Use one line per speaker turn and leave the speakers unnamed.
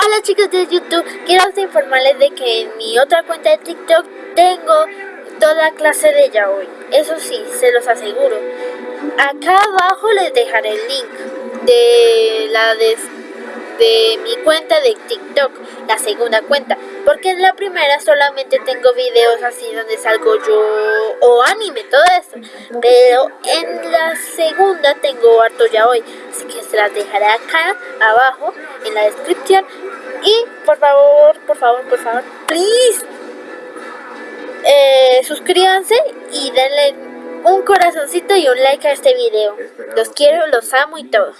Hola chicos de YouTube, quiero informarles de que en mi otra cuenta de TikTok tengo toda clase de yaoi. Eso sí, se los aseguro. Acá abajo les dejaré el link de la de, mi cuenta de TikTok, la segunda cuenta. Porque en la primera solamente tengo videos así donde salgo yo o anime, todo eso. Pero en la segunda tengo harto yaoi. Las dejaré acá abajo en la descripción y por favor, por favor, por favor, please, eh, suscríbanse y denle un corazoncito y un like a este video. Los quiero, los amo y todo.